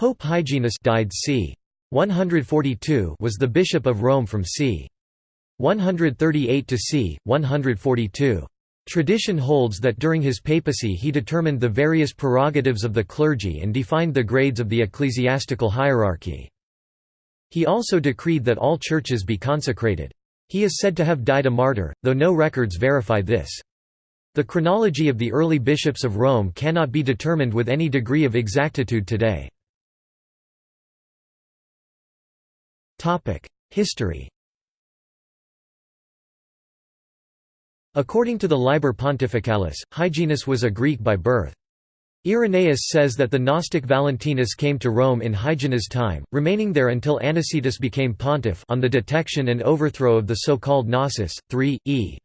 Pope Hyginus died c. 142 was the Bishop of Rome from c. 138 to c. 142. Tradition holds that during his papacy he determined the various prerogatives of the clergy and defined the grades of the ecclesiastical hierarchy. He also decreed that all churches be consecrated. He is said to have died a martyr, though no records verify this. The chronology of the early bishops of Rome cannot be determined with any degree of exactitude today. History According to the Liber Pontificalis, Hyginus was a Greek by birth. Irenaeus says that the Gnostic Valentinus came to Rome in Hyginus' time, remaining there until Anicetus became pontiff on the detection and overthrow of the so-called Gnosis. 3. e.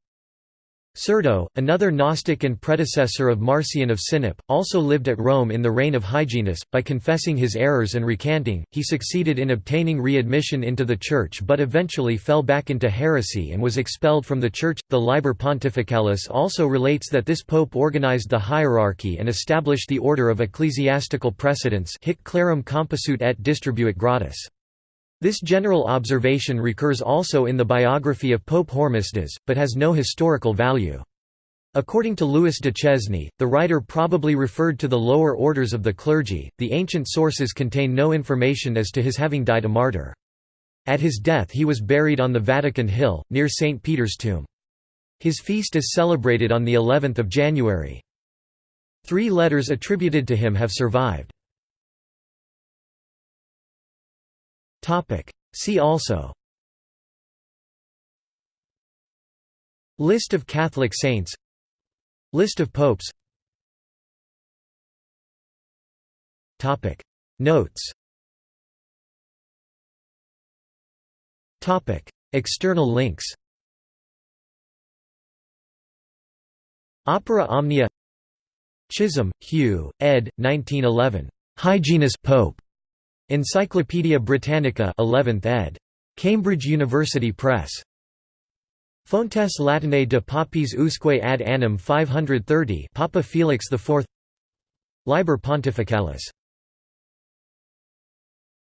Cerdo, another Gnostic and predecessor of Marcion of Sinope, also lived at Rome in the reign of Hyginus. By confessing his errors and recanting, he succeeded in obtaining readmission into the Church but eventually fell back into heresy and was expelled from the Church. The Liber Pontificalis also relates that this pope organized the hierarchy and established the order of ecclesiastical precedence hic clarum composuit et distribuit gratis. This general observation recurs also in the biography of Pope Hormisdas, but has no historical value. According to Louis Duchesne, the writer probably referred to the lower orders of the clergy. The ancient sources contain no information as to his having died a martyr. At his death, he was buried on the Vatican Hill, near St. Peter's tomb. His feast is celebrated on the 11th of January. Three letters attributed to him have survived. See also. List of Catholic saints. List of popes. Notes. External links. Opera Omnia. Chisholm, Hugh, ed. 1911. Hyginus Pope. Encyclopædia Britannica 11th ed. Cambridge University Press. Fontes Latinae de Papis usque ad annum 530 Papa Felix IV Liber Pontificalis